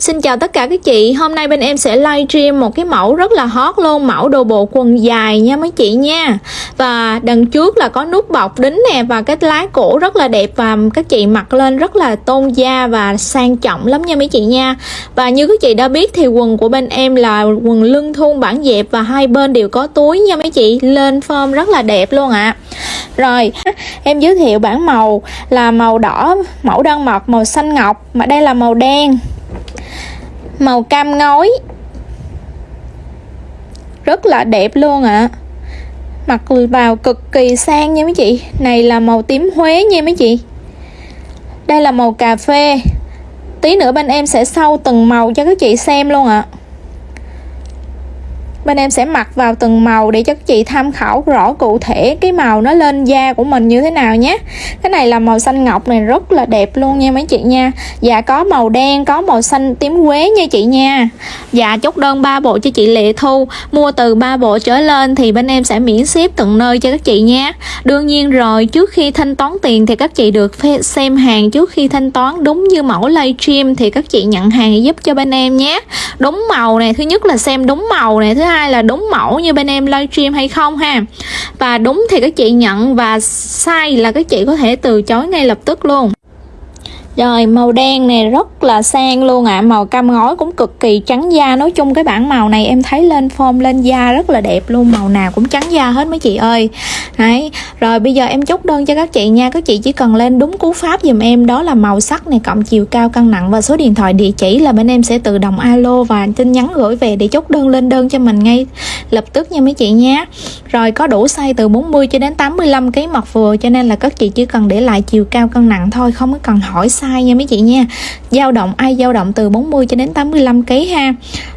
Xin chào tất cả các chị, hôm nay bên em sẽ livestream một cái mẫu rất là hot luôn, mẫu đồ bộ quần dài nha mấy chị nha. Và đằng trước là có nút bọc đính nè và cái lá cổ rất là đẹp và các chị mặc lên rất là tôn da và sang trọng lắm nha mấy chị nha. Và như các chị đã biết thì quần của bên em là quần lưng thun bản dẹp và hai bên đều có túi nha mấy chị, lên form rất là đẹp luôn ạ. À. Rồi, em giới thiệu bản màu là màu đỏ, mẫu đơn mật, màu xanh ngọc mà đây là màu đen màu cam ngói. Rất là đẹp luôn ạ. À. mặc vào cực kỳ sang nha mấy chị. Này là màu tím Huế nha mấy chị. Đây là màu cà phê. Tí nữa bên em sẽ sâu từng màu cho các chị xem luôn ạ. à bên em sẽ mặc vào từng màu để cho các chị tham khảo rõ cụ thể cái màu nó lên da của mình như thế nào nhé. Cái này là màu xanh ngọc này, rất là đẹp luôn nha mấy chị nha. Dạ có màu đen, có màu xanh tím quế nha chị nha. Dạ chốt đơn 3 bộ cho chị Lệ Thu. Mua từ 3 bộ trở lên thì bên em sẽ miễn ship tận nơi cho các chị nha. Đương nhiên rồi, trước khi thanh toán tiền thì các chị được xem hàng. Trước khi thanh toán, đúng như mẫu livestream thì các chị nhận hàng giúp cho bên em nhé. Đúng màu này, thứ nhất là xem đúng màu này, thứ hai là đúng mẫu như bên em livestream hay không ha? Và đúng thì các chị nhận và sai là các chị có thể từ chối ngay lập tức luôn rồi, màu đen này rất là sang luôn ạ. À. Màu cam ngói cũng cực kỳ trắng da. Nói chung cái bản màu này em thấy lên form, lên da rất là đẹp luôn. Màu nào cũng trắng da hết mấy chị ơi. Đấy, Rồi bây giờ em chốt đơn cho các chị nha. Các chị chỉ cần lên đúng cú pháp dùm em. Đó là màu sắc này, cộng chiều cao cân nặng Và số điện thoại địa chỉ là bên em sẽ tự động alo Và tin nhắn gửi về để chốt đơn lên đơn cho mình ngay lập tức nha mấy chị nha. Rồi, có đủ size từ 40 cho đến 85 kg mặc vừa. Cho nên là các chị chỉ cần để lại chiều cao cân nặng thôi, Không có cần hỏi size size nha mấy chị nha. Dao động ai? Dao động từ 40 cho đến 85 kg ha.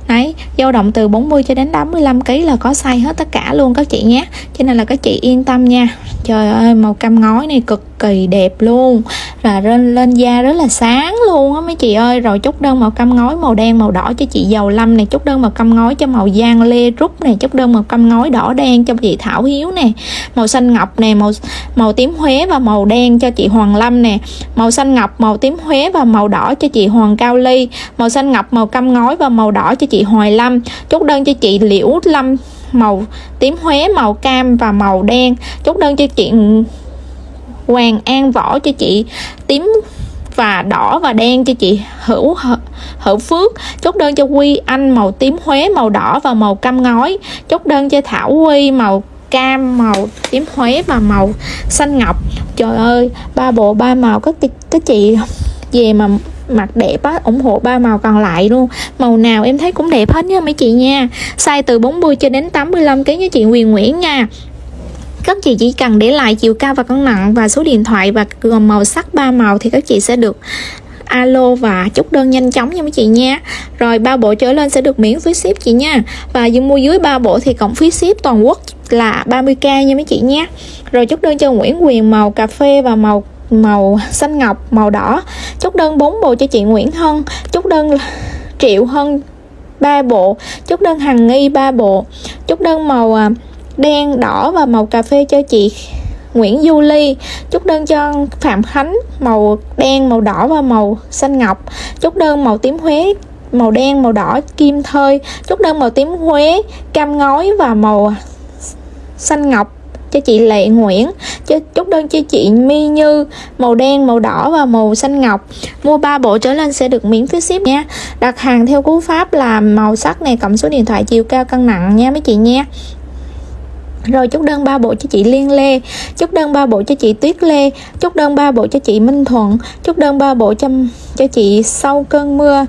Đấy, dao động từ 40 cho đến 85 kg là có size hết tất cả luôn các chị nhé. Cho nên là các chị yên tâm nha. Trời ơi, màu cam ngói này cực kỳ đẹp luôn là lên lên da rất là sáng luôn á mấy chị ơi. Rồi chút đơn màu cam ngói, màu đen, màu đỏ cho chị dầu lâm này, chút đơn màu cam ngói cho màu giang lê rút này, chút đơn màu cam ngói đỏ đen cho chị thảo hiếu nè. Màu xanh ngọc nè, màu màu tím huế và màu đen cho chị hoàng lâm nè. Màu xanh ngọc, màu tím huế và màu đỏ cho chị hoàng cao ly. Màu xanh ngọc, màu cam ngói và màu đỏ cho chị hoài lâm. Chút đơn cho chị liễu lâm, màu tím huế, màu cam và màu đen. Chốt đơn cho chị Hoàng An Võ cho chị, tím và đỏ và đen cho chị, Hữu Hữu Phước, chốt đơn cho Quy, Anh màu tím Huế, màu đỏ và màu cam ngói, chốt đơn cho Thảo Quy, màu cam, màu tím Huế và màu xanh ngọc. Trời ơi, ba bộ, ba màu các các chị về mà mặt đẹp á, ủng hộ ba màu còn lại luôn. Màu nào em thấy cũng đẹp hết nha mấy chị nha. Size từ 40 cho đến 85 kg nha chị Huyền Nguyễn nha các chị chỉ cần để lại chiều cao và cân nặng và số điện thoại và gồm màu sắc ba màu thì các chị sẽ được alo và chốt đơn nhanh chóng nha mấy chị nha. Rồi ba bộ trở lên sẽ được miễn phí ship chị nha. Và dù mua dưới ba bộ thì cộng phí ship toàn quốc là 30k nha mấy chị nha. Rồi chốt đơn cho Nguyễn Quyền màu cà phê và màu màu xanh ngọc màu đỏ. Chốt đơn 4 bộ cho chị Nguyễn Hân. Chốt đơn Triệu Hân 3 bộ. Chốt đơn Hằng Nghi 3 bộ. Chốt đơn màu à, đen, đỏ và màu cà phê cho chị Nguyễn Du Ly. Chúc đơn cho Phạm Khánh, màu đen, màu đỏ và màu xanh ngọc. Chúc đơn màu tím Huế, màu đen, màu đỏ kim thơi. Chúc đơn màu tím Huế, cam ngói và màu xanh ngọc cho chị Lệ Nguyễn. Cho đơn cho chị My Như, màu đen, màu đỏ và màu xanh ngọc. Mua 3 bộ trở lên sẽ được miễn phí ship nha. Đặt hàng theo cú pháp là màu sắc này cộng số điện thoại chiều cao cân nặng nha mấy chị nha rồi chúc đơn ba bộ cho chị Liên Lê, chúc đơn ba bộ cho chị Tuyết Lê, chúc đơn ba bộ cho chị Minh Thuận, chúc đơn ba bộ cho cho chị Sau cơn mưa.